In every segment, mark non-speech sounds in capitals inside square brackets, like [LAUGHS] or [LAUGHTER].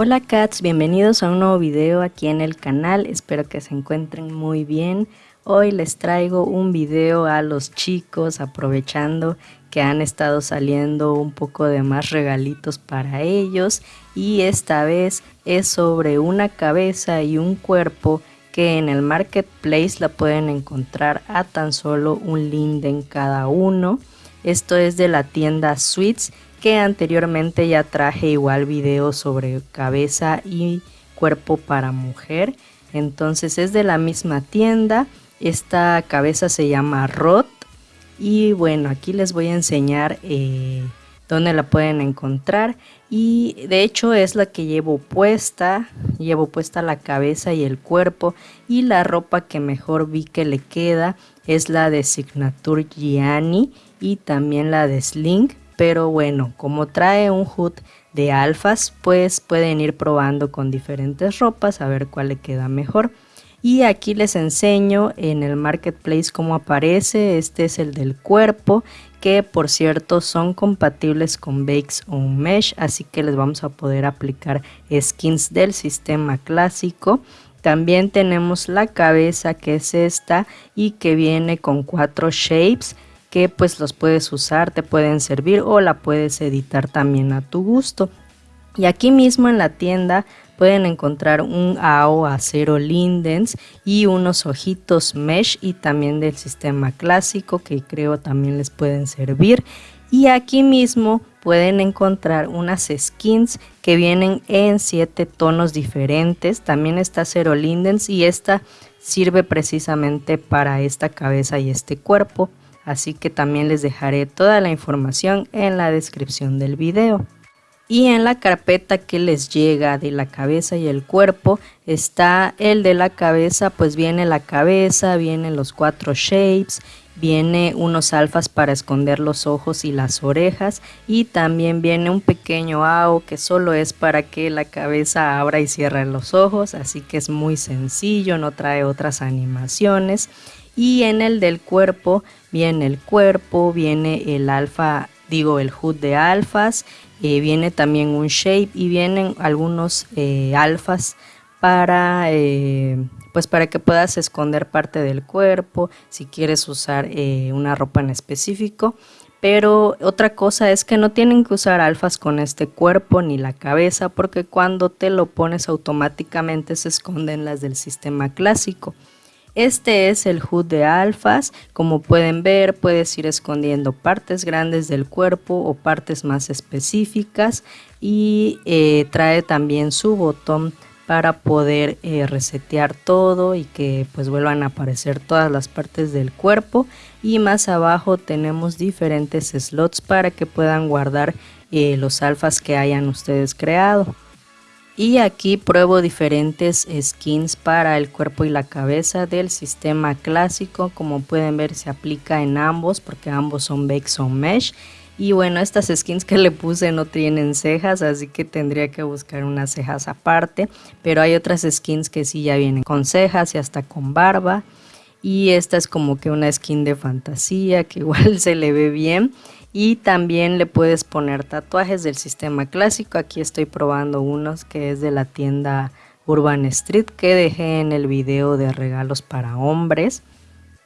Hola cats, bienvenidos a un nuevo video aquí en el canal, espero que se encuentren muy bien. Hoy les traigo un video a los chicos aprovechando que han estado saliendo un poco de más regalitos para ellos y esta vez es sobre una cabeza y un cuerpo que en el marketplace la pueden encontrar a tan solo un linden cada uno. Esto es de la tienda Sweets que anteriormente ya traje igual video sobre cabeza y cuerpo para mujer. Entonces es de la misma tienda. Esta cabeza se llama Rot. Y bueno, aquí les voy a enseñar eh, dónde la pueden encontrar. Y de hecho es la que llevo puesta. Llevo puesta la cabeza y el cuerpo. Y la ropa que mejor vi que le queda es la de Signature Gianni y también la de Sling pero bueno, como trae un hood de alfas, pues pueden ir probando con diferentes ropas a ver cuál le queda mejor. Y aquí les enseño en el marketplace cómo aparece, este es el del cuerpo, que por cierto son compatibles con Bakes on Mesh, así que les vamos a poder aplicar skins del sistema clásico. También tenemos la cabeza que es esta y que viene con cuatro shapes que pues los puedes usar, te pueden servir o la puedes editar también a tu gusto. Y aquí mismo en la tienda pueden encontrar un AO acero Lindens y unos ojitos mesh y también del sistema clásico que creo también les pueden servir. Y aquí mismo pueden encontrar unas skins que vienen en 7 tonos diferentes. También está acero Lindens y esta sirve precisamente para esta cabeza y este cuerpo así que también les dejaré toda la información en la descripción del video. Y en la carpeta que les llega de la cabeza y el cuerpo está el de la cabeza, pues viene la cabeza, vienen los cuatro shapes, viene unos alfas para esconder los ojos y las orejas y también viene un pequeño AO que solo es para que la cabeza abra y cierre los ojos, así que es muy sencillo, no trae otras animaciones y en el del cuerpo viene el cuerpo, viene el alfa, digo el HUD de alfas, eh, viene también un shape y vienen algunos eh, alfas para eh, pues para que puedas esconder parte del cuerpo si quieres usar una ropa en específico. Pero otra cosa es que no tienen que usar alfas con este cuerpo ni la cabeza porque cuando te lo pones automáticamente se esconden las del sistema clásico este es el HUD de alfas, como pueden ver puedes ir escondiendo partes grandes del cuerpo o partes más específicas y eh, trae también su botón para poder eh, resetear todo y que pues vuelvan a aparecer todas las partes del cuerpo. Y más abajo tenemos diferentes slots para que puedan guardar eh, los alfas que hayan ustedes creado y aquí pruebo diferentes skins para el cuerpo y la cabeza del sistema clásico. Como pueden ver se aplica en ambos porque ambos son Bakes on Mesh. Y bueno estas skins que le puse no tienen cejas así que tendría que buscar unas cejas aparte. Pero hay otras skins que sí ya vienen con cejas y hasta con barba. Y esta es como que una skin de fantasía que [LAUGHS] igual se le ve bien y también le puedes poner tatuajes del sistema clásico. Aquí estoy probando unos que es de la tienda Urban Street que dejé en el video de regalos para hombres.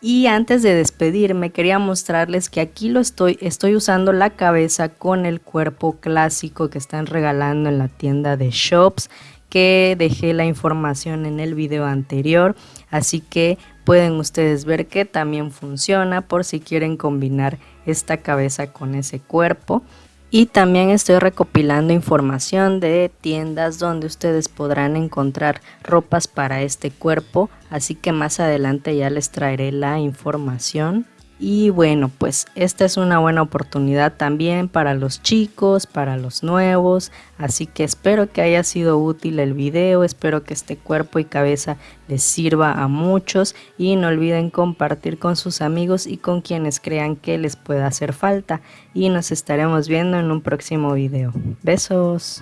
Y antes de despedirme quería mostrarles que aquí lo estoy, estoy usando la cabeza con el cuerpo clásico que están regalando en la tienda de Shops que dejé la información en el video anterior. Así que pueden ustedes ver que también funciona por si quieren combinar esta cabeza con ese cuerpo. Y también estoy recopilando información de tiendas donde ustedes podrán encontrar ropas para este cuerpo. Así que más adelante ya les traeré la información y bueno, pues esta es una buena oportunidad también para los chicos, para los nuevos. Así que espero que haya sido útil el video, espero que este cuerpo y cabeza les sirva a muchos. Y no olviden compartir con sus amigos y con quienes crean que les pueda hacer falta. Y nos estaremos viendo en un próximo video. Besos.